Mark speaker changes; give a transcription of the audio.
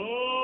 Speaker 1: Oh!